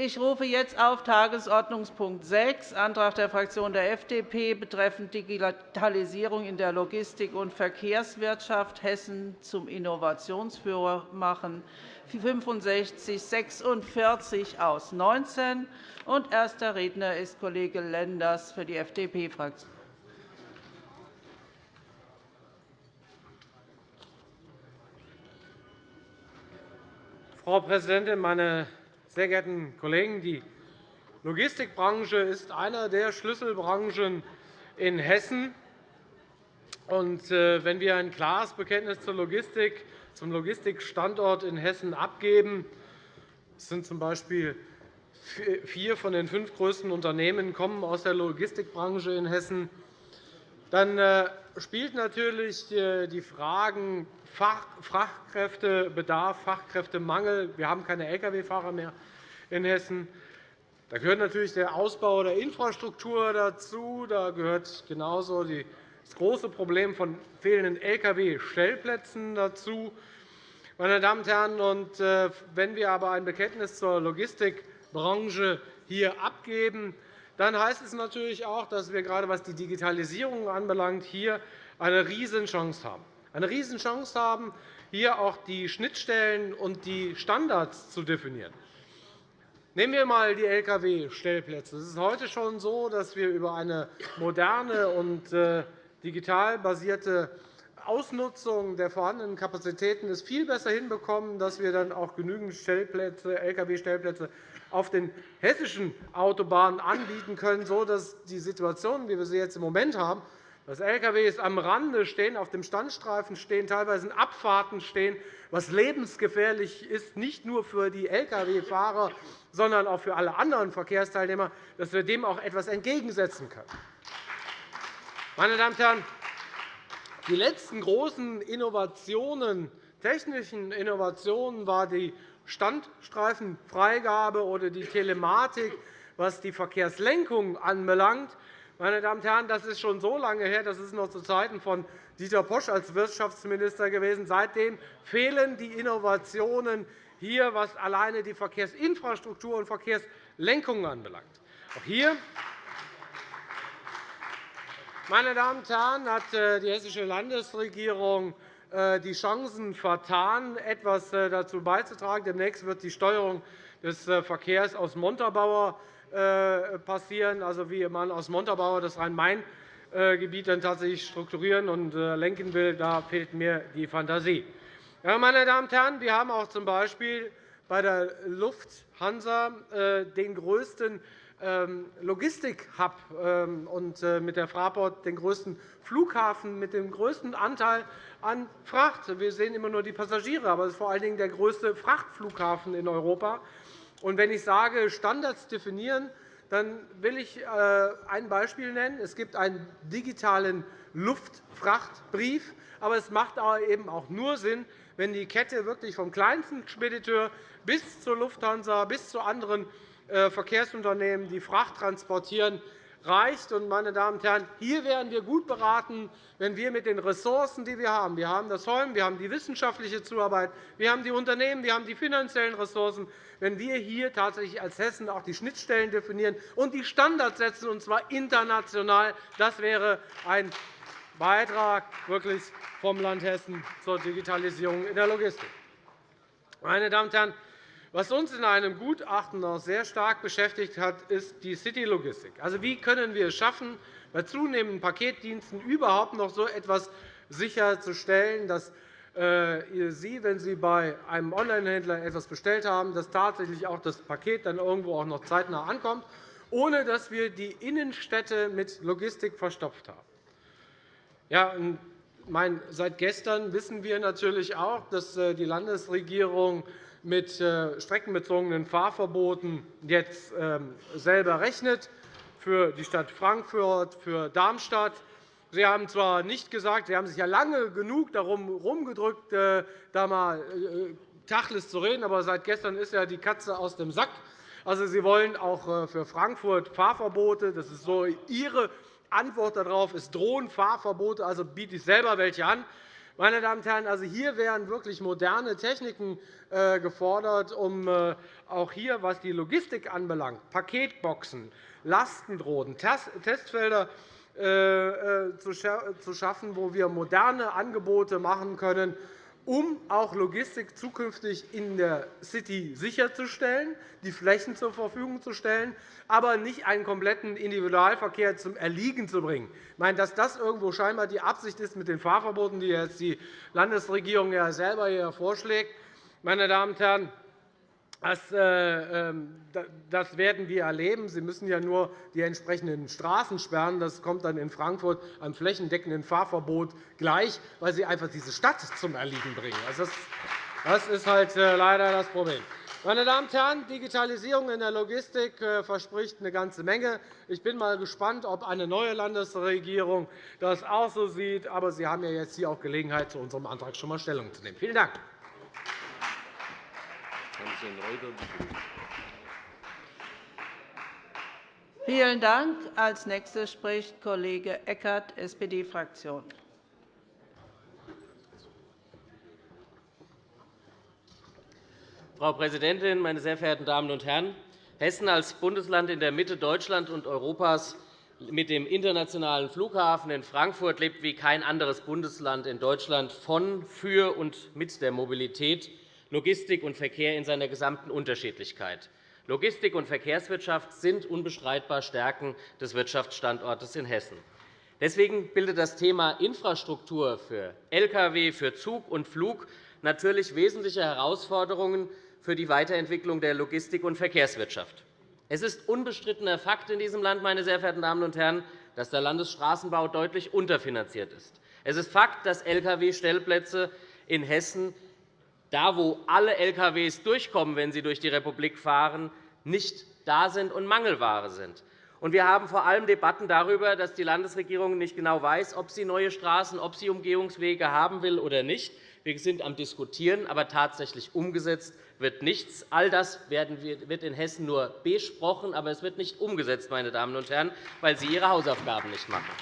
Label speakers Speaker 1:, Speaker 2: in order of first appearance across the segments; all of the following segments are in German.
Speaker 1: Ich rufe jetzt auf Tagesordnungspunkt 6, Antrag der Fraktion der FDP betreffend Digitalisierung in der Logistik- und Verkehrswirtschaft Hessen zum Innovationsführer machen, 6546 aus 19. Erster Redner ist Kollege Lenders für die FDP-Fraktion.
Speaker 2: Frau Präsidentin, meine sehr geehrten Kollegen! Die Logistikbranche ist eine der Schlüsselbranchen in Hessen. Äh, wenn wir ein klares Bekenntnis zur Logistik, zum Logistikstandort in Hessen abgeben, es sind z.B. vier von den fünf größten Unternehmen kommen aus der Logistikbranche in Hessen, dann äh, spielt natürlich äh, die Fragen Fachkräftebedarf, Fachkräftemangel. Wir haben keine Lkw-Fahrer mehr in Hessen. Da gehört natürlich der Ausbau der Infrastruktur dazu. Da gehört genauso das große Problem von fehlenden Lkw-Stellplätzen dazu. Meine Damen und Herren, äh, wenn wir aber ein Bekenntnis zur Logistikbranche hier abgeben, dann heißt es natürlich auch, dass wir gerade was die Digitalisierung anbelangt, hier eine Riesenchance haben eine Riesenchance haben, hier auch die Schnittstellen und die Standards zu definieren. Nehmen wir einmal die Lkw-Stellplätze. Es ist heute schon so, dass wir über eine moderne und äh, digital basierte Ausnutzung der vorhandenen Kapazitäten es viel besser hinbekommen, dass wir dann auch genügend Lkw-Stellplätze auf den hessischen Autobahnen anbieten können, sodass die Situation, wie wir sie jetzt im Moment haben, dass Lkw am Rande stehen, auf dem Standstreifen stehen, teilweise in Abfahrten stehen, was lebensgefährlich ist, nicht nur für die Lkw-Fahrer, sondern auch für alle anderen Verkehrsteilnehmer, dass wir dem auch etwas entgegensetzen können. Meine Damen und Herren, die letzten großen Innovationen, technischen Innovationen war die Standstreifenfreigabe oder die Telematik, was die Verkehrslenkung anbelangt. Meine Damen und Herren, das ist schon so lange her, das ist noch zu Zeiten von Dieter Posch als Wirtschaftsminister gewesen. Seitdem fehlen die Innovationen hier, was alleine die Verkehrsinfrastruktur und Verkehrslenkung anbelangt. Auch hier meine Damen und Herren, hat äh, die hessische Landesregierung die Chancen vertan, etwas äh, dazu beizutragen. Demnächst wird die Steuerung des Verkehrs aus Montabaur äh, passieren, also wie man aus Montabaur das Rhein-Main-Gebiet dann tatsächlich strukturieren und äh, lenken will, da fehlt mir die Fantasie. Ja, meine Damen und Herren, wir haben auch z.B. bei der Lufthansa äh, den größten Logistik-Hub ähm, und mit der Fraport den größten Flughafen mit dem größten Anteil an Fracht. Wir sehen immer nur die Passagiere, aber es ist vor allen Dingen der größte Frachtflughafen in Europa. Und wenn ich sage, Standards definieren, dann will ich äh, ein Beispiel nennen. Es gibt einen digitalen Luftfrachtbrief, aber es macht eben auch nur Sinn, wenn die Kette wirklich vom kleinsten Spediteur bis zur Lufthansa bis zu anderen äh, Verkehrsunternehmen, die Fracht transportieren, reicht. Meine Damen und Herren, hier wären wir gut beraten, wenn wir mit den Ressourcen, die wir haben – wir haben das Holm, wir haben die wissenschaftliche Zuarbeit, wir haben die Unternehmen, wir haben die finanziellen Ressourcen – wenn wir hier tatsächlich als Hessen auch die Schnittstellen definieren und die Standards setzen, und zwar international. Das wäre ein Beitrag wirklich vom Land Hessen zur Digitalisierung in der Logistik. Meine Damen und Herren, was uns in einem Gutachten noch sehr stark beschäftigt hat, ist die City-Logistik. Also, wie können wir es schaffen, bei zunehmenden Paketdiensten überhaupt noch so etwas sicherzustellen, dass äh, Sie, wenn Sie bei einem Onlinehändler etwas bestellt haben, dass tatsächlich auch das Paket dann irgendwo auch noch zeitnah ankommt, ohne dass wir die Innenstädte mit Logistik verstopft haben. Ja, seit gestern wissen wir natürlich auch, dass äh, die Landesregierung mit äh, streckenbezogenen Fahrverboten jetzt ähm, selber rechnet für die Stadt Frankfurt, für Darmstadt. Sie haben zwar nicht gesagt, Sie haben sich ja lange genug darum herumgedrückt, äh, da mal Tacheles zu reden, aber seit gestern ist ja die Katze aus dem Sack. Also, Sie wollen auch für Frankfurt Fahrverbote. Das ist so Ihre Antwort darauf. Es drohen Fahrverbote, also biete ich selber welche an. Meine Damen und Herren, also hier wären wirklich moderne Techniken äh, gefordert, um äh, auch hier, was die Logistik anbelangt, Paketboxen, Lastendrohnen, Testfelder zu schaffen, wo wir moderne Angebote machen können, um auch Logistik zukünftig in der City sicherzustellen, die Flächen zur Verfügung zu stellen, aber nicht einen kompletten Individualverkehr zum Erliegen zu bringen. Ich meine, dass das irgendwo scheinbar die Absicht ist mit den Fahrverboten, die jetzt die Landesregierung ja selber hier vorschlägt, meine Damen und Herren, das, äh, ähm, das, werden wir erleben. Sie müssen ja nur die entsprechenden Straßen sperren. Das kommt dann in Frankfurt einem flächendeckenden Fahrverbot gleich, weil Sie einfach diese Stadt zum Erliegen bringen. Also das ist halt äh, leider das Problem. Meine Damen und Herren, Digitalisierung in der Logistik äh, verspricht eine ganze Menge. Ich bin mal gespannt, ob eine neue Landesregierung das auch so sieht. Aber Sie haben ja jetzt hier auch Gelegenheit, zu unserem Antrag schon einmal Stellung zu nehmen. Vielen Dank.
Speaker 1: Vielen Dank. Als Nächster spricht Kollege Eckert, SPD-Fraktion.
Speaker 3: Frau Präsidentin, meine sehr verehrten Damen und Herren! Hessen als Bundesland in der Mitte Deutschlands und Europas mit dem internationalen Flughafen in Frankfurt lebt wie kein anderes Bundesland in Deutschland von, für und mit der Mobilität Logistik und Verkehr in seiner gesamten Unterschiedlichkeit. Logistik und Verkehrswirtschaft sind unbestreitbar Stärken des Wirtschaftsstandortes in Hessen. Deswegen bildet das Thema Infrastruktur für Lkw, für Zug und Flug natürlich wesentliche Herausforderungen für die Weiterentwicklung der Logistik- und Verkehrswirtschaft. Es ist unbestrittener Fakt in diesem Land, meine sehr verehrten Damen und Herren, dass der Landesstraßenbau deutlich unterfinanziert ist. Es ist Fakt, dass Lkw-Stellplätze in Hessen da wo alle Lkw durchkommen, wenn sie durch die Republik fahren, nicht da sind und Mangelware sind. Wir haben vor allem Debatten darüber, dass die Landesregierung nicht genau weiß, ob sie neue Straßen, ob sie Umgehungswege haben will oder nicht. Wir sind am Diskutieren, aber tatsächlich umgesetzt wird nichts. All das wird in Hessen nur besprochen, aber es wird nicht umgesetzt, meine Damen und Herren, weil Sie Ihre Hausaufgaben nicht machen.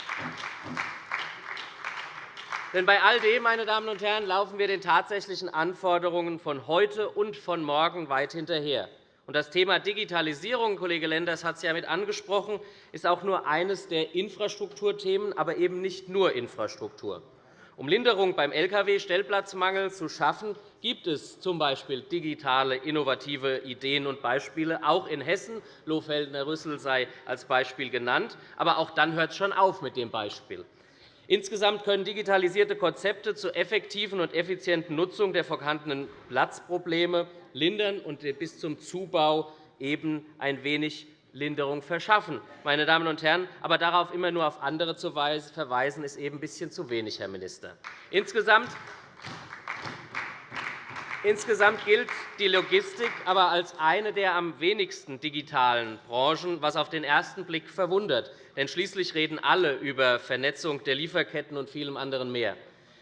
Speaker 3: Denn bei all dem, meine Damen und Herren, laufen wir den tatsächlichen Anforderungen von heute und von morgen weit hinterher. Das Thema Digitalisierung, Kollege Lenders hat es ja mit angesprochen, ist auch nur eines der Infrastrukturthemen, aber eben nicht nur Infrastruktur. Um Linderung beim Lkw-Stellplatzmangel zu schaffen, gibt es z. B. digitale, innovative Ideen und Beispiele, auch in Hessen. Lohfeldner-Rüssel sei als Beispiel genannt. Aber auch dann hört es schon auf mit dem Beispiel. Insgesamt können digitalisierte Konzepte zur effektiven und effizienten Nutzung der vorhandenen Platzprobleme lindern und bis zum Zubau eben ein wenig Linderung verschaffen. Meine Damen und Herren, aber darauf immer nur auf andere zu verweisen, ist eben ein bisschen zu wenig, Herr Minister. Insgesamt Insgesamt gilt die Logistik aber als eine der am wenigsten digitalen Branchen, was auf den ersten Blick verwundert. Denn schließlich reden alle über Vernetzung der Lieferketten und vielem anderen mehr.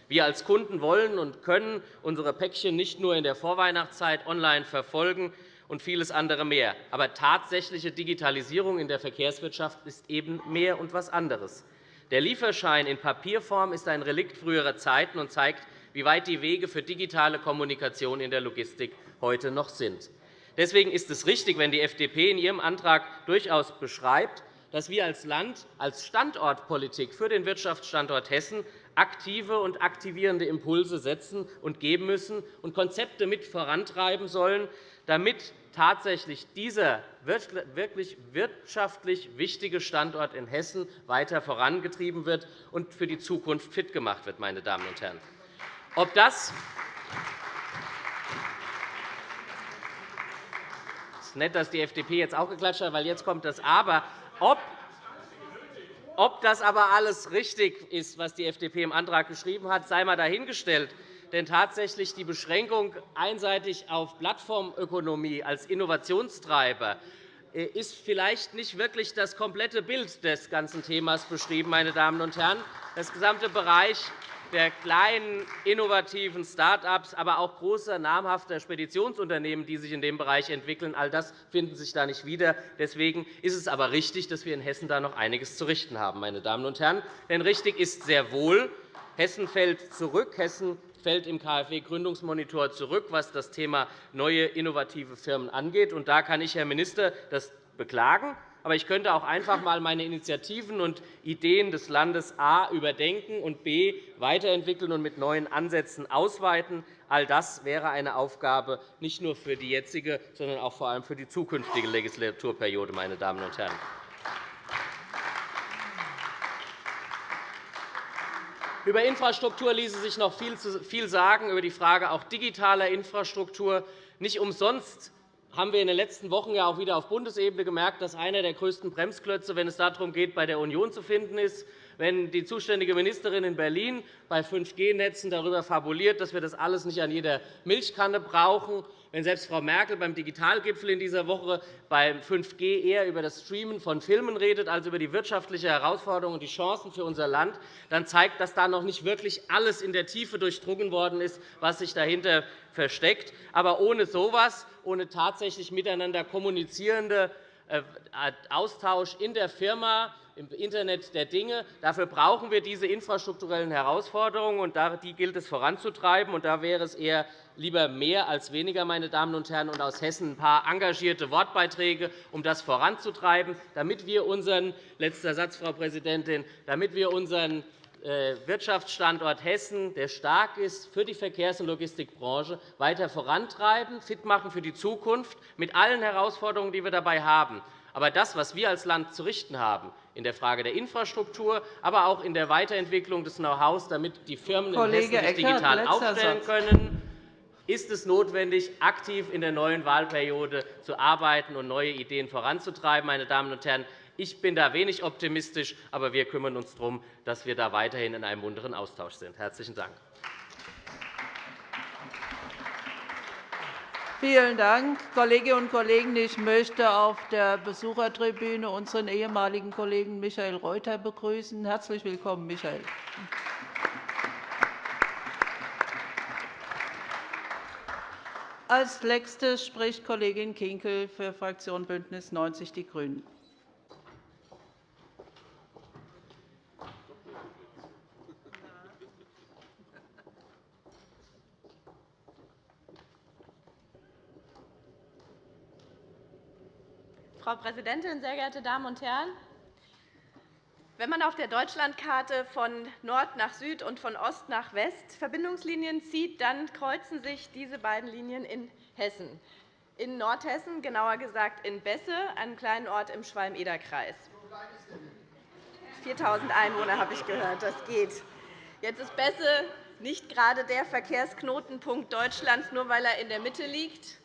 Speaker 3: Wir als Kunden wollen und können unsere Päckchen nicht nur in der Vorweihnachtszeit online verfolgen und vieles andere mehr. Aber tatsächliche Digitalisierung in der Verkehrswirtschaft ist eben mehr und etwas anderes. Der Lieferschein in Papierform ist ein Relikt früherer Zeiten und zeigt, wie weit die Wege für digitale Kommunikation in der Logistik heute noch sind. Deswegen ist es richtig, wenn die FDP in ihrem Antrag durchaus beschreibt, dass wir als Land als Standortpolitik für den Wirtschaftsstandort Hessen aktive und aktivierende Impulse setzen und geben müssen und Konzepte mit vorantreiben sollen, damit tatsächlich dieser wirklich wirtschaftlich wichtige Standort in Hessen weiter vorangetrieben wird und für die Zukunft fit gemacht wird. Meine Damen und Herren. Ob das es ist nett, dass die FDP jetzt auch geklatscht hat, weil jetzt kommt das Aber. Ob ob das aber alles richtig ist, was die FDP im Antrag geschrieben hat, sei einmal dahingestellt. Denn tatsächlich die Beschränkung einseitig auf Plattformökonomie als Innovationstreiber äh, ist vielleicht nicht wirklich das komplette Bild des ganzen Themas beschrieben. Meine Damen und Herren. Das gesamte Bereich der kleinen, innovativen Start-ups, aber auch großer, namhafter Speditionsunternehmen, die sich in dem Bereich entwickeln. All das finden sich da nicht wieder. Deswegen ist es aber richtig, dass wir in Hessen da noch einiges zu richten haben. Meine Damen und Herren. Denn richtig ist sehr wohl, Hessen fällt zurück. Hessen fällt im KfW-Gründungsmonitor zurück, was das Thema neue innovative Firmen angeht. Und da kann ich, Herr Minister, das beklagen. Aber ich könnte auch einfach einmal meine Initiativen und Ideen des Landes A überdenken und B weiterentwickeln und mit neuen Ansätzen ausweiten. All das wäre eine Aufgabe nicht nur für die jetzige, sondern auch vor allem für die zukünftige Legislaturperiode. Meine Damen und Herren. Über Infrastruktur ließe sich noch viel sagen, über die Frage auch digitaler Infrastruktur. Nicht umsonst haben wir in den letzten Wochen ja auch wieder auf Bundesebene gemerkt, dass einer der größten Bremsklötze, wenn es darum geht, bei der Union zu finden ist, wenn die zuständige Ministerin in Berlin bei 5G-Netzen darüber fabuliert, dass wir das alles nicht an jeder Milchkanne brauchen, wenn selbst Frau Merkel beim Digitalgipfel in dieser Woche beim 5G eher über das Streamen von Filmen redet als über die wirtschaftliche Herausforderung und die Chancen für unser Land, dann zeigt, dass da noch nicht wirklich alles in der Tiefe durchdrungen worden ist, was sich dahinter versteckt. Aber ohne so etwas, ohne tatsächlich miteinander kommunizierende äh, Austausch in der Firma, im Internet der Dinge. Dafür brauchen wir diese infrastrukturellen Herausforderungen, und die gilt es voranzutreiben. da wäre es eher lieber mehr als weniger, meine Damen und Herren, und aus Hessen ein paar engagierte Wortbeiträge, um das voranzutreiben, damit wir unseren letzter Satz, Frau Präsidentin, damit wir unseren äh, Wirtschaftsstandort Hessen, der stark ist für die Verkehrs- und Logistikbranche, weiter vorantreiben, fit machen für die Zukunft, mit allen Herausforderungen, die wir dabei haben. Aber das, was wir als Land zu richten haben, in der Frage der Infrastruktur, aber auch in der Weiterentwicklung des Know-hows, damit die Firmen in Hessen sich digital aufstellen können, ist es notwendig, aktiv in der neuen Wahlperiode zu arbeiten und neue Ideen voranzutreiben. Meine Damen und Herren, ich bin da wenig optimistisch, aber wir kümmern uns darum, dass wir da weiterhin in einem munteren Austausch sind. – Herzlichen Dank.
Speaker 1: Vielen Dank, Kolleginnen und Kollegen. Ich möchte auf der Besuchertribüne unseren ehemaligen Kollegen Michael Reuter begrüßen. Herzlich willkommen, Michael. Als Nächste spricht Kollegin Kinkel für Fraktion BÜNDNIS 90 die GRÜNEN.
Speaker 4: Präsidentin, sehr geehrte Damen und Herren! Wenn man auf der Deutschlandkarte von Nord nach Süd und von Ost nach West Verbindungslinien zieht, dann kreuzen sich diese beiden Linien in Hessen. In Nordhessen, genauer gesagt in Besse, einem kleinen Ort im Schwalm-Eder-Kreis. 4.000 Einwohner habe ich gehört. Das geht. Jetzt ist Besse nicht gerade der Verkehrsknotenpunkt Deutschlands, nur weil er in der Mitte liegt.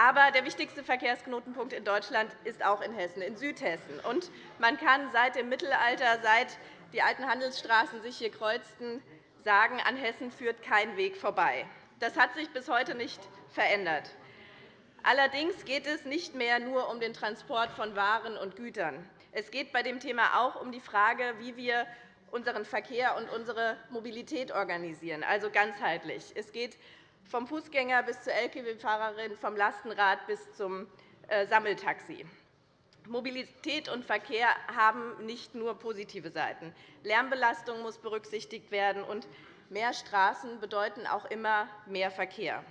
Speaker 4: Aber der wichtigste Verkehrsknotenpunkt in Deutschland ist auch in Hessen, in Südhessen. Und man kann seit dem Mittelalter, seit die alten Handelsstraßen sich hier kreuzten, sagen, an Hessen führt kein Weg vorbei. Das hat sich bis heute nicht verändert. Allerdings geht es nicht mehr nur um den Transport von Waren und Gütern. Es geht bei dem Thema auch um die Frage, wie wir unseren Verkehr und unsere Mobilität organisieren, also ganzheitlich. Es geht vom Fußgänger bis zur Lkw-Fahrerin, vom Lastenrad bis zum äh, Sammeltaxi. Mobilität und Verkehr haben nicht nur positive Seiten. Lärmbelastung muss berücksichtigt werden, und mehr Straßen bedeuten auch immer mehr Verkehr.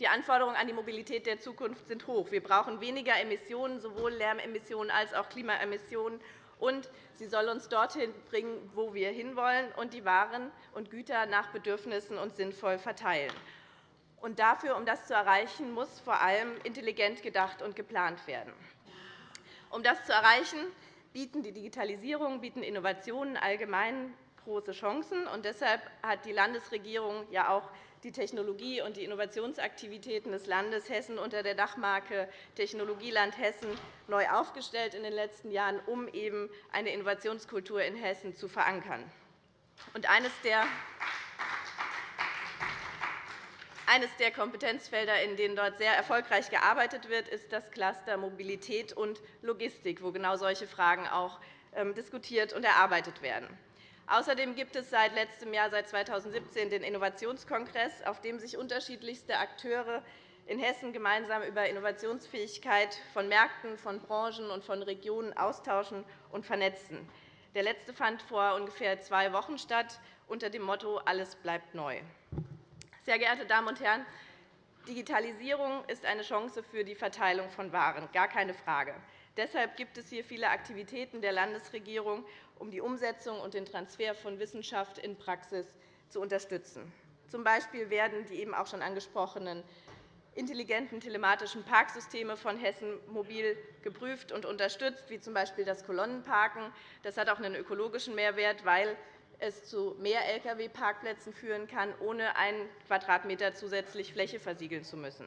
Speaker 4: Die Anforderungen an die Mobilität der Zukunft sind hoch. Wir brauchen weniger Emissionen, sowohl Lärmemissionen als auch Klimaemissionen und sie soll uns dorthin bringen, wo wir hinwollen, und die Waren und Güter nach Bedürfnissen und sinnvoll verteilen. Und dafür, um das zu erreichen, muss vor allem intelligent gedacht und geplant werden. Um das zu erreichen, bieten die Digitalisierung, bieten Innovationen allgemein große Chancen. Und deshalb hat die Landesregierung ja auch die Technologie- und die Innovationsaktivitäten des Landes Hessen unter der Dachmarke Technologieland Hessen neu aufgestellt in den letzten Jahren, um eben eine Innovationskultur in Hessen zu verankern. Und eines der eines der Kompetenzfelder, in denen dort sehr erfolgreich gearbeitet wird, ist das Cluster Mobilität und Logistik, wo genau solche Fragen auch ähm, diskutiert und erarbeitet werden. Außerdem gibt es seit letztem Jahr, seit 2017, den Innovationskongress, auf dem sich unterschiedlichste Akteure in Hessen gemeinsam über Innovationsfähigkeit von Märkten, von Branchen und von Regionen austauschen und vernetzen. Der letzte fand vor ungefähr zwei Wochen statt, unter dem Motto Alles bleibt neu. Sehr geehrte Damen und Herren, Digitalisierung ist eine Chance für die Verteilung von Waren, gar keine Frage. Deshalb gibt es hier viele Aktivitäten der Landesregierung, um die Umsetzung und den Transfer von Wissenschaft in Praxis zu unterstützen. Zum Beispiel werden die eben auch schon angesprochenen intelligenten telematischen Parksysteme von Hessen mobil geprüft und unterstützt, wie z. B. das Kolonnenparken. Das hat auch einen ökologischen Mehrwert, weil es zu mehr Lkw-Parkplätzen führen kann, ohne einen Quadratmeter zusätzlich Fläche versiegeln zu müssen.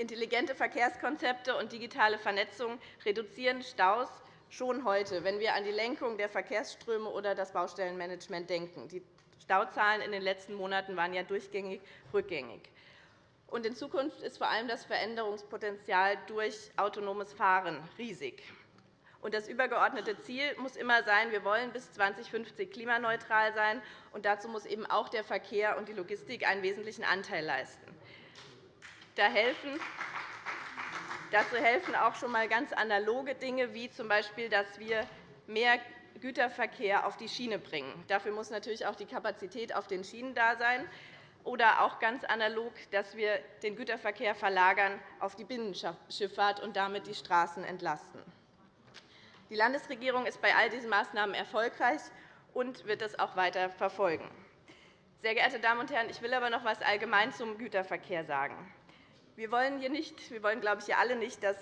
Speaker 4: Intelligente Verkehrskonzepte und digitale Vernetzung reduzieren Staus schon heute, wenn wir an die Lenkung der Verkehrsströme oder das Baustellenmanagement denken. Die Stauzahlen in den letzten Monaten waren ja durchgängig rückgängig. in Zukunft ist vor allem das Veränderungspotenzial durch autonomes Fahren riesig. das übergeordnete Ziel muss immer sein, wir wollen bis 2050 klimaneutral sein. Und dazu muss eben auch der Verkehr und die Logistik einen wesentlichen Anteil leisten. Da helfen Dazu helfen auch schon einmal ganz analoge Dinge, wie z. B., dass wir mehr Güterverkehr auf die Schiene bringen. Dafür muss natürlich auch die Kapazität auf den Schienen da sein. Oder auch ganz analog, dass wir den Güterverkehr verlagern auf die Binnenschifffahrt und damit die Straßen entlasten. Die Landesregierung ist bei all diesen Maßnahmen erfolgreich und wird das auch weiter verfolgen. Sehr geehrte Damen und Herren, ich will aber noch etwas allgemein zum Güterverkehr sagen. Wir wollen, hier nicht, wir wollen glaube ich, hier alle nicht, dass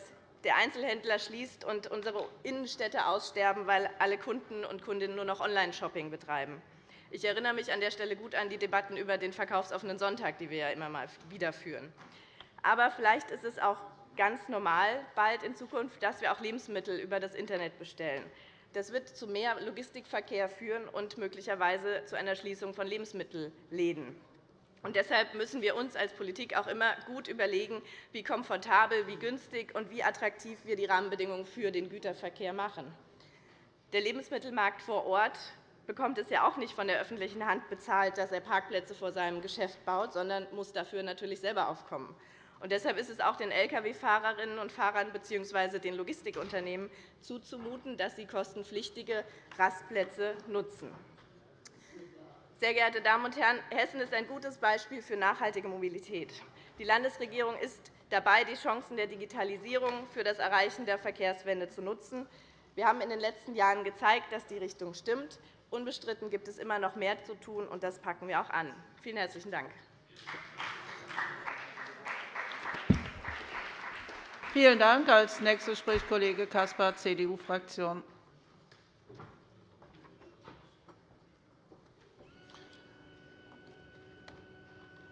Speaker 4: der Einzelhändler schließt und unsere Innenstädte aussterben, weil alle Kunden und Kundinnen nur noch Online-Shopping betreiben. Ich erinnere mich an der Stelle gut an die Debatten über den verkaufsoffenen Sonntag, die wir ja immer mal wieder führen. Aber vielleicht ist es auch ganz normal bald in Zukunft, dass wir auch Lebensmittel über das Internet bestellen. Das wird zu mehr Logistikverkehr führen und möglicherweise zu einer Schließung von Lebensmittelläden. Und deshalb müssen wir uns als Politik auch immer gut überlegen, wie komfortabel, wie günstig und wie attraktiv wir die Rahmenbedingungen für den Güterverkehr machen. Der Lebensmittelmarkt vor Ort bekommt es ja auch nicht von der öffentlichen Hand bezahlt, dass er Parkplätze vor seinem Geschäft baut, sondern muss dafür natürlich selber aufkommen. Und deshalb ist es auch den Lkw-Fahrerinnen und Fahrern bzw. den Logistikunternehmen zuzumuten, dass sie kostenpflichtige Rastplätze nutzen. Sehr geehrte Damen und Herren, Hessen ist ein gutes Beispiel für nachhaltige Mobilität. Die Landesregierung ist dabei, die Chancen der Digitalisierung für das Erreichen der Verkehrswende zu nutzen. Wir haben in den letzten Jahren gezeigt, dass die Richtung stimmt. Unbestritten gibt es immer noch mehr zu tun, und das packen wir auch an. Vielen herzlichen Dank.
Speaker 1: Vielen Dank. Als Nächster spricht Kollege Caspar, CDU-Fraktion.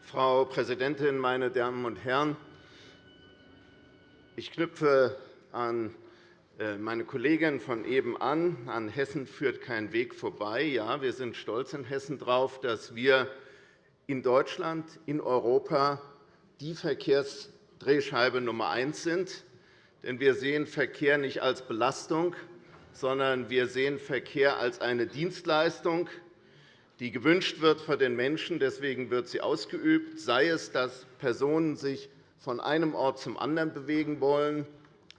Speaker 5: Frau Präsidentin, meine Damen und Herren! Ich knüpfe an äh, meine Kollegin von eben an. An Hessen führt kein Weg vorbei. Ja, wir sind stolz in Hessen darauf, dass wir in Deutschland, in Europa die Verkehrsdrehscheibe Nummer eins sind. Denn wir sehen Verkehr nicht als Belastung, sondern wir sehen Verkehr als eine Dienstleistung, die gewünscht wird für den Menschen. Deswegen wird sie ausgeübt, sei es, dass Personen sich von einem Ort zum anderen bewegen wollen,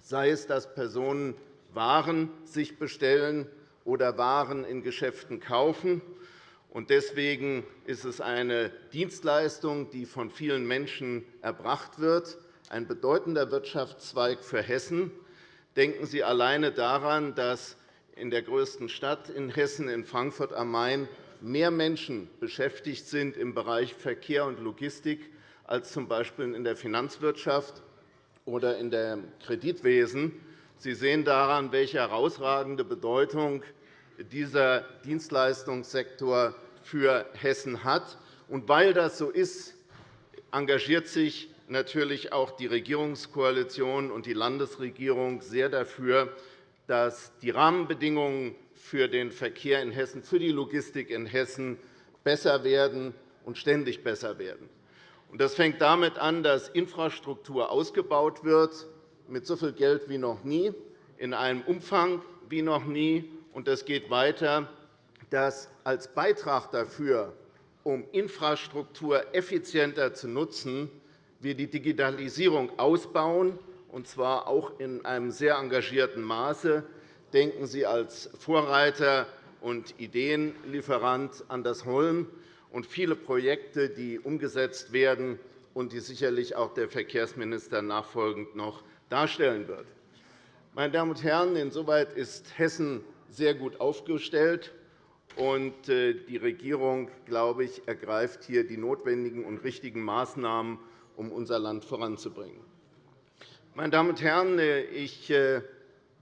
Speaker 5: sei es, dass Personen Waren sich bestellen oder Waren in Geschäften kaufen. Deswegen ist es eine Dienstleistung, die von vielen Menschen erbracht wird, ein bedeutender Wirtschaftszweig für Hessen. Denken Sie alleine daran, dass in der größten Stadt in Hessen, in Frankfurt am Main, mehr Menschen beschäftigt sind im Bereich Verkehr und Logistik als z. B. in der Finanzwirtschaft oder in dem Kreditwesen. Sie sehen daran, welche herausragende Bedeutung dieser Dienstleistungssektor für Hessen hat. Und weil das so ist, engagiert sich natürlich auch die Regierungskoalition und die Landesregierung sehr dafür, dass die Rahmenbedingungen für den Verkehr in Hessen, für die Logistik in Hessen besser werden und ständig besser werden. Das fängt damit an, dass Infrastruktur ausgebaut wird, mit so viel Geld wie noch nie, in einem Umfang wie noch nie. Und es geht weiter, dass als Beitrag dafür, um Infrastruktur effizienter zu nutzen, wir die Digitalisierung ausbauen und zwar auch in einem sehr engagierten Maße. Denken Sie als Vorreiter und Ideenlieferant an das Holm und viele Projekte, die umgesetzt werden und die sicherlich auch der Verkehrsminister nachfolgend noch darstellen wird. Meine Damen und Herren, insoweit ist Hessen sehr gut aufgestellt. Und äh, die Regierung, glaube ich, ergreift hier die notwendigen und richtigen Maßnahmen, um unser Land voranzubringen. Meine Damen und Herren, äh, ich äh,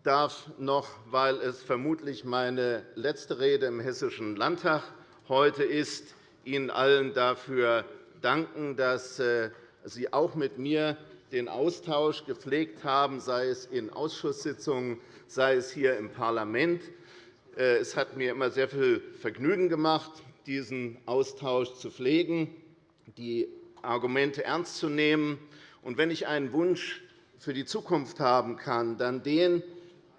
Speaker 5: darf noch, weil es vermutlich meine letzte Rede im Hessischen Landtag heute ist, Ihnen allen dafür danken, dass Sie auch mit mir den Austausch gepflegt haben, sei es in Ausschusssitzungen, sei es hier im Parlament. Äh, es hat mir immer sehr viel Vergnügen gemacht, diesen Austausch zu pflegen, die Argumente ernst zu nehmen. Wenn ich einen Wunsch für die Zukunft haben kann, dann den,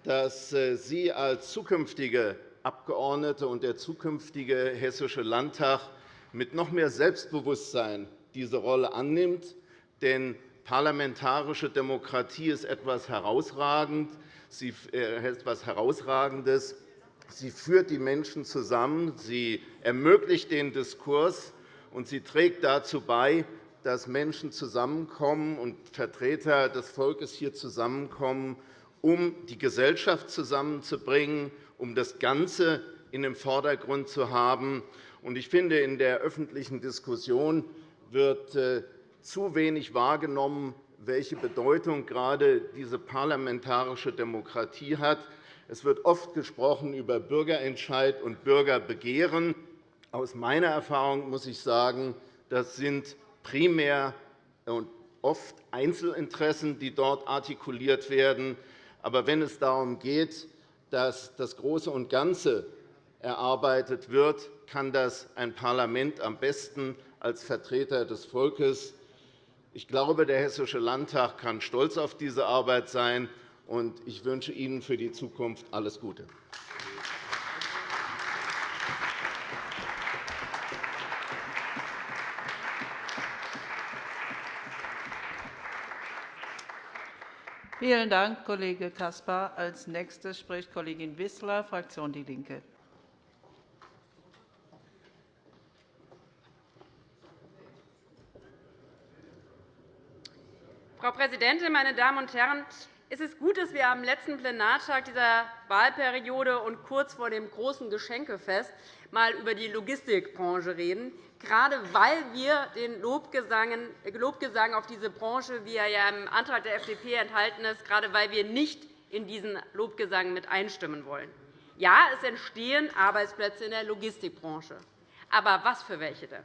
Speaker 5: dass äh, Sie als zukünftige Abgeordnete und der zukünftige Hessische Landtag mit noch mehr Selbstbewusstsein diese Rolle annimmt. Denn parlamentarische Demokratie ist etwas Herausragendes. Sie führt die Menschen zusammen, sie ermöglicht den Diskurs, und sie trägt dazu bei, dass Menschen zusammenkommen und Vertreter des Volkes hier zusammenkommen, um die Gesellschaft zusammenzubringen, um das Ganze in den Vordergrund zu haben. Ich finde, in der öffentlichen Diskussion wird äh, zu wenig wahrgenommen, welche Bedeutung gerade diese parlamentarische Demokratie hat. Es wird oft gesprochen über Bürgerentscheid und Bürgerbegehren. Aus meiner Erfahrung muss ich sagen, das sind primär und oft Einzelinteressen, die dort artikuliert werden. Aber wenn es darum geht, dass das Große und Ganze erarbeitet wird, kann das ein Parlament am besten als Vertreter des Volkes. Ich glaube, der Hessische Landtag kann stolz auf diese Arbeit sein und ich wünsche Ihnen für die Zukunft alles Gute.
Speaker 1: Vielen Dank, Kollege Caspar. – Als Nächste spricht Kollegin Wissler, Fraktion DIE LINKE.
Speaker 6: Frau Präsidentin, meine Damen und Herren! Es ist gut, dass wir am letzten Plenartag dieser Wahlperiode und kurz vor dem großen Geschenkefest einmal über die Logistikbranche reden, gerade weil wir den Lobgesang auf diese Branche, wie er ja im Antrag der FDP enthalten ist, gerade weil wir nicht in diesen Lobgesang mit einstimmen wollen. Ja, es entstehen Arbeitsplätze in der Logistikbranche. Aber was für welche denn?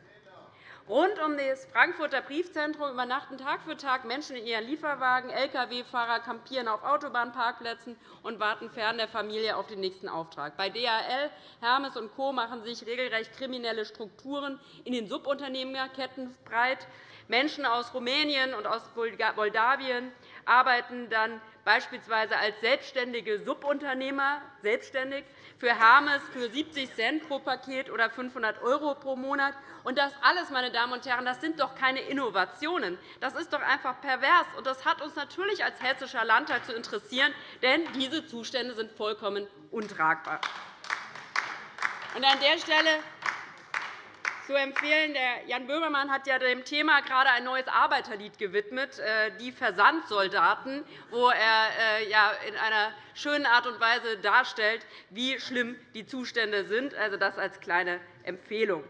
Speaker 6: Rund um das Frankfurter Briefzentrum übernachten Tag für Tag Menschen in ihren Lieferwagen. Lkw-Fahrer kampieren auf Autobahnparkplätzen und warten fern der Familie auf den nächsten Auftrag. Bei DHL, Hermes und Co. machen sich regelrecht kriminelle Strukturen in den Subunternehmerketten breit. Menschen aus Rumänien und aus Moldawien arbeiten dann beispielsweise als selbstständige Subunternehmer selbstständig für Hermes für 70 Cent pro Paket oder 500 € pro Monat. Und das alles, meine Damen und Herren, das sind doch keine Innovationen. Das ist doch einfach pervers. Und das hat uns natürlich als Hessischer Landtag zu interessieren, denn diese Zustände sind vollkommen untragbar. Und an der Stelle zu empfehlen. Der Jan Böhmermann hat ja dem Thema gerade ein neues Arbeiterlied gewidmet, äh, die Versandsoldaten, wo er äh, in einer schönen Art und Weise darstellt, wie schlimm die Zustände sind. Also das als kleine Empfehlung.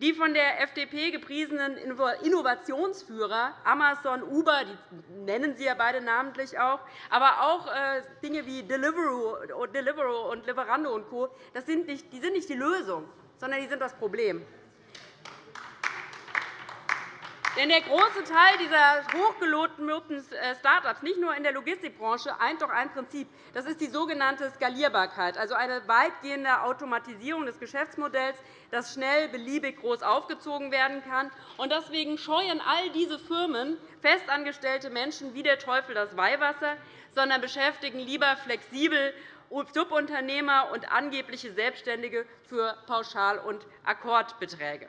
Speaker 6: Die von der FDP gepriesenen Innovationsführer Amazon, Uber, die nennen Sie ja beide namentlich auch, aber auch äh, Dinge wie Deliveroo und Lieferando und Co. Das sind nicht, die sind nicht die Lösung, sondern die sind das Problem. Denn der große Teil dieser hochgelobten äh, Start-ups, nicht nur in der Logistikbranche, eint doch ein Prinzip. Das ist die sogenannte Skalierbarkeit, also eine weitgehende Automatisierung des Geschäftsmodells, das schnell beliebig groß aufgezogen werden kann. Deswegen scheuen all diese Firmen festangestellte Menschen wie der Teufel das Weihwasser, sondern beschäftigen lieber flexibel Subunternehmer und angebliche Selbstständige für Pauschal- und Akkordbeträge.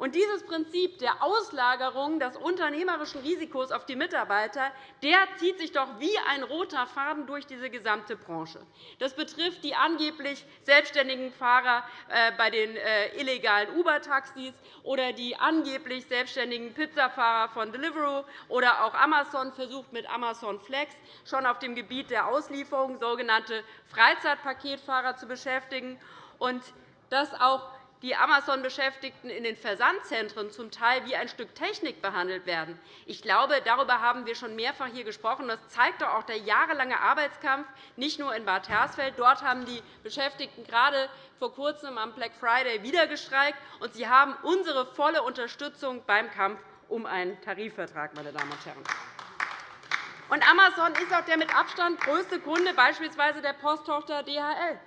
Speaker 6: Und dieses Prinzip der Auslagerung des unternehmerischen Risikos auf die Mitarbeiter der zieht sich doch wie ein roter Faden durch diese gesamte Branche. Das betrifft die angeblich selbstständigen Fahrer äh, bei den äh, illegalen Uber-Taxis oder die angeblich selbstständigen Pizzafahrer von Deliveroo oder auch Amazon versucht mit Amazon Flex schon auf dem Gebiet der Auslieferung sogenannte Freizeitpaketfahrer zu beschäftigen. Und dass auch die Amazon-Beschäftigten in den Versandzentren zum Teil wie ein Stück Technik behandelt werden. Ich glaube, darüber haben wir schon mehrfach hier gesprochen. Das zeigt doch auch der jahrelange Arbeitskampf, nicht nur in Bad Hersfeld. Dort haben die Beschäftigten gerade vor Kurzem am Black Friday wieder gestreikt, und sie haben unsere volle Unterstützung beim Kampf um einen Tarifvertrag. Meine Damen und Herren. Und Amazon ist auch der mit Abstand größte Kunde beispielsweise der Posttochter DHL.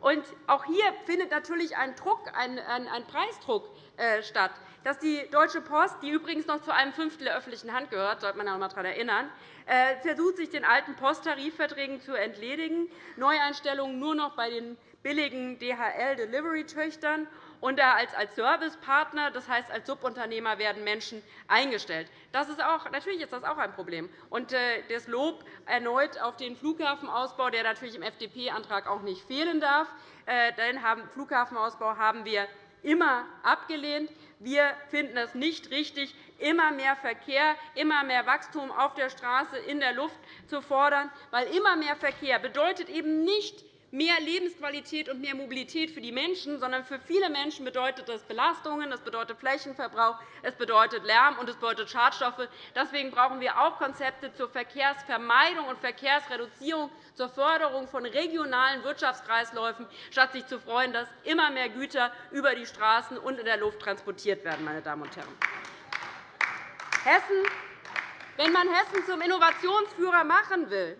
Speaker 6: Auch hier findet natürlich ein, Druck, ein, ein Preisdruck äh, statt, dass die Deutsche Post, die übrigens noch zu einem Fünftel der öffentlichen Hand gehört, sollte man noch einmal daran erinnern, äh, versucht, sich den alten Posttarifverträgen zu entledigen, Neueinstellungen nur noch bei den billigen DHL-Delivery-Töchtern und als Servicepartner, das heißt als Subunternehmer, werden Menschen eingestellt. Das ist auch, natürlich ist das auch ein Problem. Und äh, das Lob erneut auf den Flughafenausbau, der natürlich im FDP-Antrag auch nicht fehlen darf. Äh, den Flughafenausbau haben wir immer abgelehnt. Wir finden es nicht richtig, immer mehr Verkehr, immer mehr Wachstum auf der Straße, in der Luft zu fordern, weil immer mehr Verkehr bedeutet eben nicht mehr Lebensqualität und mehr Mobilität für die Menschen, sondern für viele Menschen bedeutet das Belastungen, das bedeutet Flächenverbrauch, es bedeutet Lärm und es bedeutet Schadstoffe. Deswegen brauchen wir auch Konzepte zur Verkehrsvermeidung und Verkehrsreduzierung, zur Förderung von regionalen Wirtschaftskreisläufen, statt sich zu freuen, dass immer mehr Güter über die Straßen und in der Luft transportiert werden. Meine Damen und Herren. Hessen, wenn man Hessen zum Innovationsführer machen will,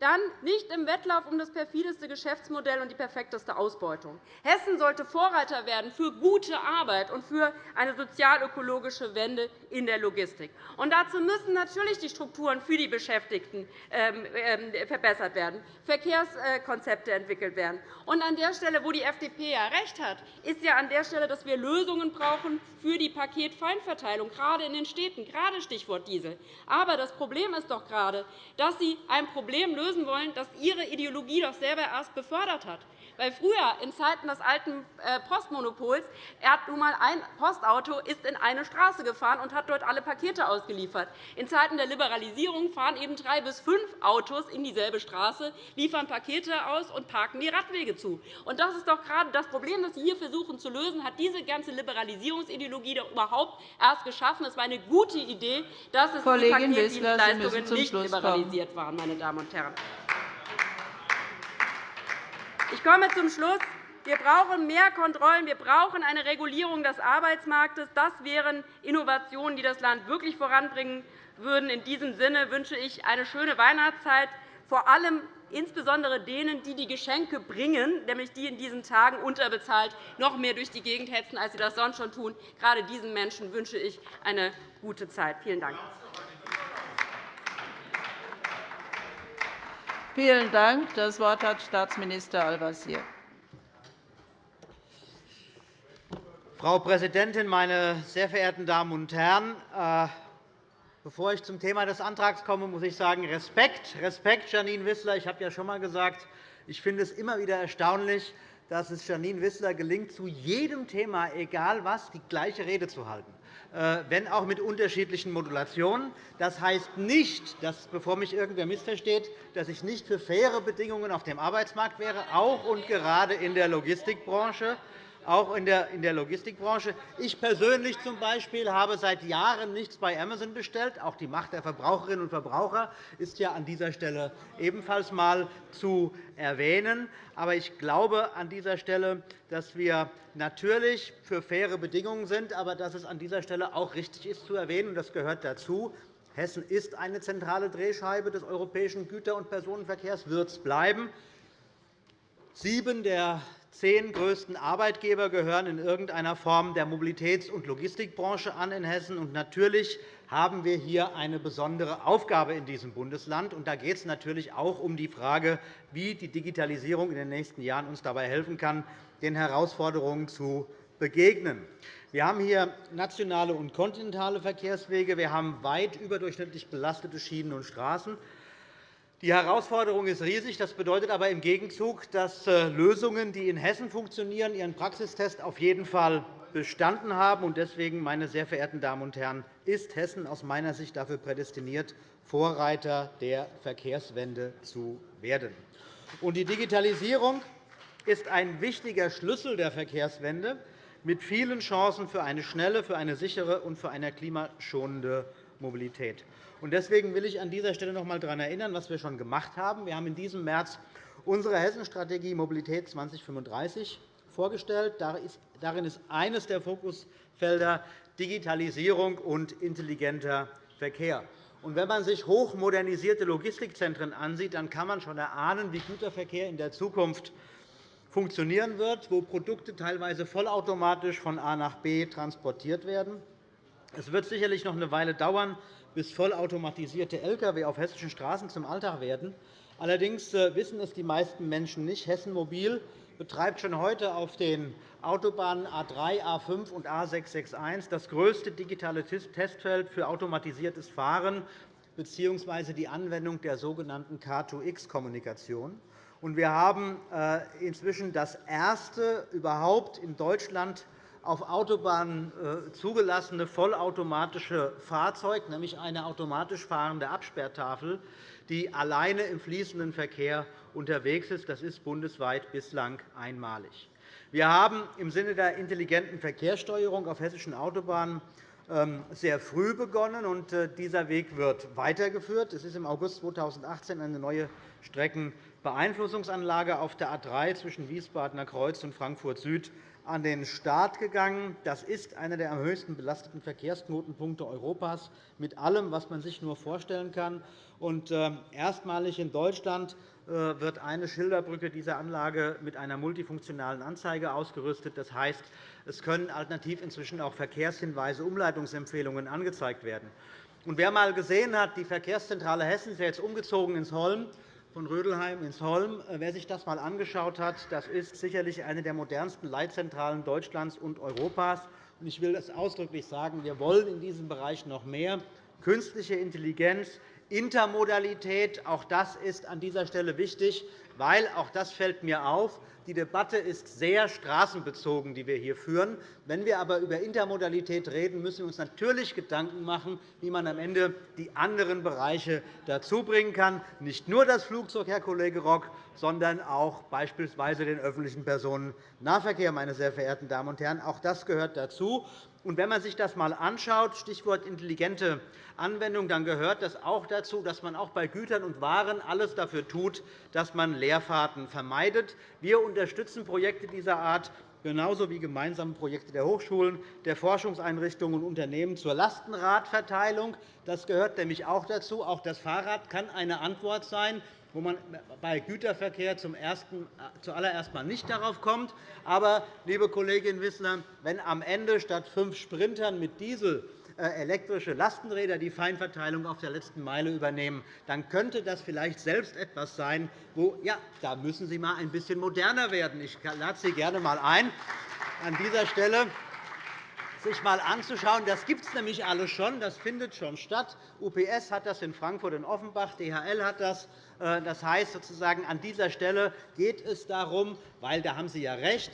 Speaker 6: dann nicht im Wettlauf um das perfideste Geschäftsmodell und die perfekteste Ausbeutung. Hessen sollte Vorreiter werden für gute Arbeit und für eine sozialökologische Wende in der Logistik. Und dazu müssen natürlich die Strukturen für die Beschäftigten ähm, ähm, verbessert werden, Verkehrskonzepte entwickelt werden. Und an der Stelle, wo die FDP ja recht hat, ist ja an der Stelle, dass wir Lösungen brauchen für die Paketfeinverteilung, gerade in den Städten, gerade Stichwort Diesel. Aber das Problem ist doch gerade, dass Sie ein Problem lösen lösen wollen, das Ihre Ideologie doch selber erst befördert hat. Weil früher, in Zeiten des alten äh, Postmonopols, er hat nun einmal ein Postauto ist in eine Straße gefahren und hat dort alle Pakete ausgeliefert. In Zeiten der Liberalisierung fahren eben drei bis fünf Autos in dieselbe Straße, liefern Pakete aus und parken die Radwege zu. Und das ist doch gerade das Problem, das Sie hier versuchen zu lösen, hat diese ganze Liberalisierungsideologie doch überhaupt erst geschaffen. Es war eine gute Idee, dass es die Paketdienstleistungen nicht liberalisiert waren. Meine Damen und Herren. Ich komme zum Schluss. Wir brauchen mehr Kontrollen. Wir brauchen eine Regulierung des Arbeitsmarktes. Das wären Innovationen, die das Land wirklich voranbringen würden. In diesem Sinne wünsche ich eine schöne Weihnachtszeit, vor allem insbesondere denen, die die Geschenke bringen, nämlich die in diesen Tagen unterbezahlt noch mehr durch die Gegend hetzen, als sie das sonst schon tun. Gerade diesen Menschen wünsche ich eine gute Zeit. Vielen Dank.
Speaker 1: Vielen Dank. Das Wort hat Staatsminister Al-Wazir.
Speaker 7: Frau Präsidentin, meine sehr verehrten Damen und Herren! Äh, bevor ich zum Thema des Antrags komme, muss ich sagen, Respekt, Respekt, Janine Wissler. Ich habe ja schon einmal gesagt, ich finde es immer wieder erstaunlich, dass es Janine Wissler gelingt, zu jedem Thema, egal was, die gleiche Rede zu halten. Äh, wenn auch mit unterschiedlichen Modulationen. Das heißt nicht, dass, bevor mich irgendwer missversteht, dass ich nicht für faire Bedingungen auf dem Arbeitsmarkt wäre, auch und gerade in der Logistikbranche auch in der Logistikbranche. Ich persönlich zum Beispiel habe seit Jahren nichts bei Amazon bestellt. Auch die Macht der Verbraucherinnen und Verbraucher ist ja an dieser Stelle ebenfalls einmal zu erwähnen. Aber ich glaube an dieser Stelle, dass wir natürlich für faire Bedingungen sind, aber dass es an dieser Stelle auch richtig ist zu erwähnen, das gehört dazu, Hessen ist eine zentrale Drehscheibe des europäischen Güter- und Personenverkehrs, wird es bleiben. Sieben der zehn größten Arbeitgeber gehören in irgendeiner Form der Mobilitäts- und Logistikbranche an in Hessen. Und natürlich haben wir hier eine besondere Aufgabe in diesem Bundesland. Und da geht es natürlich auch um die Frage, wie die Digitalisierung in den nächsten Jahren uns dabei helfen kann, den Herausforderungen zu begegnen. Wir haben hier nationale und kontinentale Verkehrswege. Wir haben weit überdurchschnittlich belastete Schienen und Straßen. Die Herausforderung ist riesig. Das bedeutet aber im Gegenzug, dass äh, Lösungen, die in Hessen funktionieren, ihren Praxistest auf jeden Fall bestanden haben. Deswegen, meine sehr verehrten Damen und Herren, ist Hessen aus meiner Sicht dafür prädestiniert, Vorreiter der Verkehrswende zu werden. Die Digitalisierung ist ein wichtiger Schlüssel der Verkehrswende mit vielen Chancen für eine schnelle, für eine sichere und für eine klimaschonende Mobilität. Deswegen will ich an dieser Stelle noch einmal daran erinnern, was wir schon gemacht haben. Wir haben in diesem März unsere Hessenstrategie Mobilität 2035 vorgestellt. Darin ist eines der Fokusfelder Digitalisierung und intelligenter Verkehr. Wenn man sich hochmodernisierte Logistikzentren ansieht, dann kann man schon erahnen, wie Güterverkehr in der Zukunft funktionieren wird, wo Produkte teilweise vollautomatisch von A nach B transportiert werden. Es wird sicherlich noch eine Weile dauern, bis vollautomatisierte Lkw auf hessischen Straßen zum Alltag werden. Allerdings äh, wissen es die meisten Menschen nicht. Hessen Mobil betreibt schon heute auf den Autobahnen A 3, A 5 und A 661 das größte digitale Testfeld für automatisiertes Fahren bzw. die Anwendung der sogenannten K2X-Kommunikation. Wir haben äh, inzwischen das erste überhaupt in Deutschland auf Autobahnen äh, zugelassene vollautomatische Fahrzeug, nämlich eine automatisch fahrende Absperrtafel, die alleine im fließenden Verkehr unterwegs ist. Das ist bundesweit bislang einmalig. Wir haben im Sinne der intelligenten Verkehrssteuerung auf hessischen Autobahnen ähm, sehr früh begonnen, und äh, dieser Weg wird weitergeführt. Es ist im August 2018 eine neue Streckenbeeinflussungsanlage auf der A 3 zwischen Wiesbadener Kreuz und Frankfurt Süd an den Start gegangen. Das ist einer der am höchsten belasteten Verkehrsknotenpunkte Europas, mit allem, was man sich nur vorstellen kann. Und äh, erstmalig in Deutschland äh, wird eine Schilderbrücke dieser Anlage mit einer multifunktionalen Anzeige ausgerüstet. Das heißt, es können alternativ inzwischen auch Verkehrshinweise, Umleitungsempfehlungen angezeigt werden. Und wer einmal gesehen hat, die Verkehrszentrale Hessen ist jetzt umgezogen ins Holm, von Rödelheim ins Holm. Äh, wer sich das einmal angeschaut hat, das ist sicherlich eine der modernsten Leitzentralen Deutschlands und Europas. Ich will es ausdrücklich sagen, wir wollen in diesem Bereich noch mehr. Künstliche Intelligenz, Intermodalität, auch das ist an dieser Stelle wichtig, weil auch das fällt mir auf. Die Debatte ist sehr straßenbezogen, die wir hier führen. Wenn wir aber über Intermodalität reden, müssen wir uns natürlich Gedanken machen, wie man am Ende die anderen Bereiche dazu bringen kann. Nicht nur das Flugzeug, Herr Kollege Rock, sondern auch beispielsweise den öffentlichen Personennahverkehr. Meine sehr verehrten Damen und Herren. Auch das gehört dazu. Und wenn man sich das einmal anschaut, Stichwort intelligente Anwendung, dann gehört das auch dazu, dass man auch bei Gütern und Waren alles dafür tut, dass man Leerfahrten vermeidet. Wir unterstützen Projekte dieser Art genauso wie gemeinsame Projekte der Hochschulen, der Forschungseinrichtungen und Unternehmen zur Lastenradverteilung. Das gehört nämlich auch dazu. Auch das Fahrrad kann eine Antwort sein, wo man bei Güterverkehr zum ersten, zuallererst einmal nicht darauf kommt. Aber, liebe Kollegin Wissler, wenn am Ende statt fünf Sprintern mit Diesel äh, elektrische Lastenräder die Feinverteilung auf der letzten Meile übernehmen, dann könnte das vielleicht selbst etwas sein, wo ja, da müssen Sie mal ein bisschen moderner werden. Ich lade Sie gerne einmal ein, an dieser Stelle sich einmal anzuschauen. Das gibt es nämlich alles schon. Das findet schon statt. UPS hat das in Frankfurt und Offenbach, DHL hat das. Äh, das heißt, sozusagen, an dieser Stelle geht es darum, weil da haben Sie ja recht,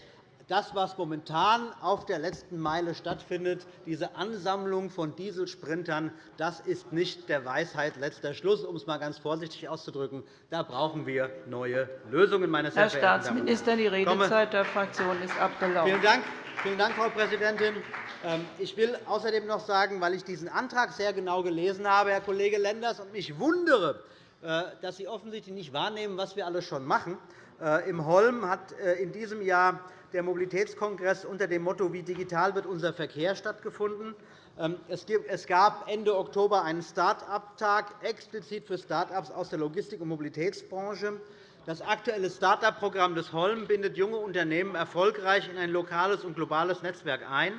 Speaker 7: das, was momentan auf der letzten Meile stattfindet, diese Ansammlung von Dieselsprintern, das ist nicht der Weisheit letzter Schluss, um es einmal ganz vorsichtig auszudrücken. Da brauchen wir neue Lösungen, meine sehr
Speaker 1: Herr Staatsminister, die Redezeit der Fraktion ist abgelaufen.
Speaker 7: Vielen Dank. Vielen Dank, Frau Präsidentin. Ähm, ich will außerdem noch sagen, weil ich diesen Antrag sehr genau gelesen habe, Herr Kollege Lenders, und mich wundere, dass Sie offensichtlich nicht wahrnehmen, was wir alles schon machen. Äh, Im Holm hat äh, in diesem Jahr der Mobilitätskongress unter dem Motto Wie digital wird unser Verkehr stattgefunden. Ähm, es gab Ende Oktober einen Start-up-Tag explizit für Start-ups aus der Logistik- und Mobilitätsbranche. Das aktuelle Start-up-Programm des Holm bindet junge Unternehmen erfolgreich in ein lokales und globales Netzwerk ein,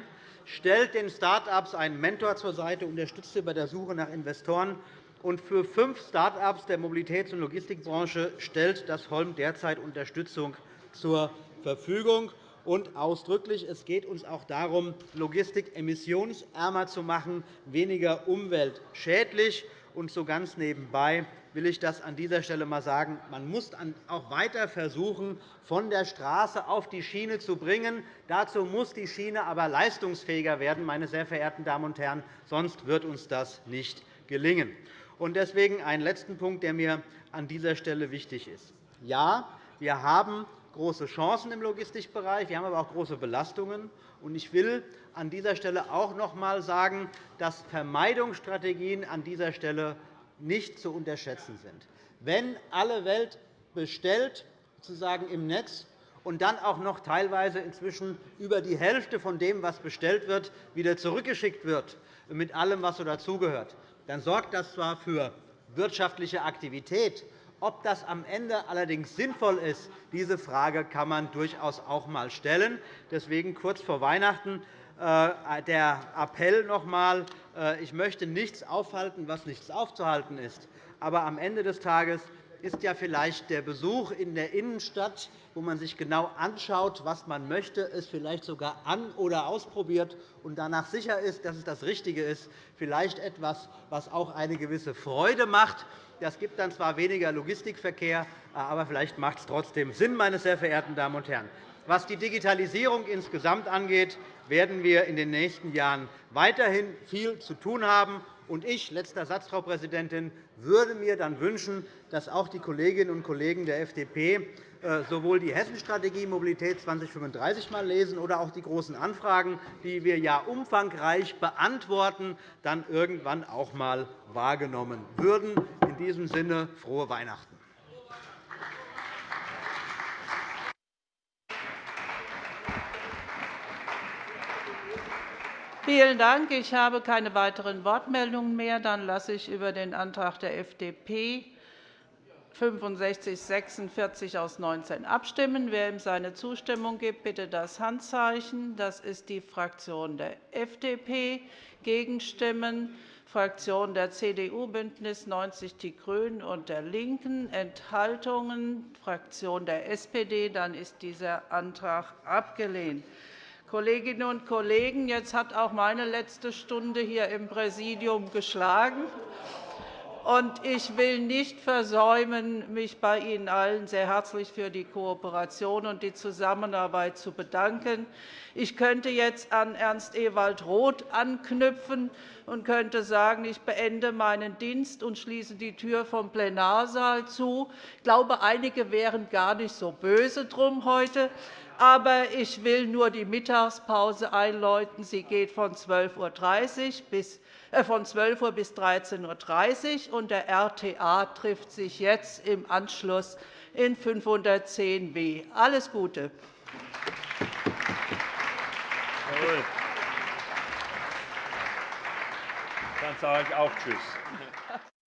Speaker 7: stellt den Start-ups einen Mentor zur Seite, unterstützt sie bei der Suche nach Investoren. Und für fünf Start-ups der Mobilitäts- und Logistikbranche stellt das Holm derzeit Unterstützung zur Verfügung. Und ausdrücklich, es geht uns auch darum, Logistik emissionsärmer zu machen, weniger umweltschädlich. Und so ganz nebenbei will ich das an dieser Stelle einmal sagen. Man muss auch weiter versuchen, von der Straße auf die Schiene zu bringen. Dazu muss die Schiene aber leistungsfähiger werden, meine sehr verehrten Damen und Herren. Sonst wird uns das nicht gelingen. Deswegen ein letzten Punkt, der mir an dieser Stelle wichtig ist. Ja, wir haben große Chancen im Logistikbereich. Wir haben aber auch große Belastungen. Ich will an dieser Stelle auch noch einmal sagen, dass Vermeidungsstrategien an dieser Stelle nicht zu unterschätzen sind. Wenn alle Welt bestellt, sozusagen im Netz, und dann auch noch teilweise inzwischen über die Hälfte von dem, was bestellt wird, wieder zurückgeschickt wird, mit allem, was so dazugehört, dann sorgt das zwar für wirtschaftliche Aktivität, ob das am Ende allerdings sinnvoll ist, diese Frage kann man durchaus auch einmal stellen. Deswegen kurz vor Weihnachten äh, der Appell noch einmal. Äh, ich möchte nichts aufhalten, was nichts aufzuhalten ist. Aber am Ende des Tages ist ja vielleicht der Besuch in der Innenstadt, wo man sich genau anschaut, was man möchte, es vielleicht sogar an- oder ausprobiert und danach sicher ist, dass es das Richtige ist, vielleicht etwas, was auch eine gewisse Freude macht. Das gibt dann zwar weniger Logistikverkehr, aber vielleicht macht es trotzdem Sinn, meine sehr verehrten Damen und Herren. Was die Digitalisierung insgesamt angeht, werden wir in den nächsten Jahren weiterhin viel zu tun haben. Und ich, letzter Satz, Frau Präsidentin, würde mir dann wünschen, dass auch die Kolleginnen und Kollegen der FDP äh, sowohl die Hessenstrategie Mobilität 2035 mal lesen oder auch die großen Anfragen, die wir ja umfangreich beantworten, dann irgendwann auch einmal wahrgenommen würden. In diesem Sinne frohe Weihnachten.
Speaker 1: Vielen Dank. Ich habe keine weiteren Wortmeldungen mehr. Dann lasse ich über den Antrag der FDP 6546 aus 19 abstimmen. Wer ihm seine Zustimmung gibt, bitte das Handzeichen. Das ist die Fraktion der FDP. Gegenstimmen Fraktion der CDU, BÜNDNIS 90 die GRÜNEN und der LINKEN, Enthaltungen Fraktion der SPD. Dann ist dieser Antrag abgelehnt. Kolleginnen und Kollegen, jetzt hat auch meine letzte Stunde hier im Präsidium geschlagen. Und ich will nicht versäumen, mich bei Ihnen allen sehr herzlich für die Kooperation und die Zusammenarbeit zu bedanken. Ich könnte jetzt an Ernst Ewald Roth anknüpfen und könnte sagen, ich beende meinen Dienst und schließe die Tür vom Plenarsaal zu. Ich glaube, einige wären gar nicht so böse drum heute. Aber ich will nur die Mittagspause einläuten. Sie geht von 12.30 Uhr bis äh, von 12 Uhr bis 13.30 Uhr, und der RTA trifft sich jetzt im Anschluss in 510b. Alles Gute.
Speaker 8: Dann sage ich auch Tschüss.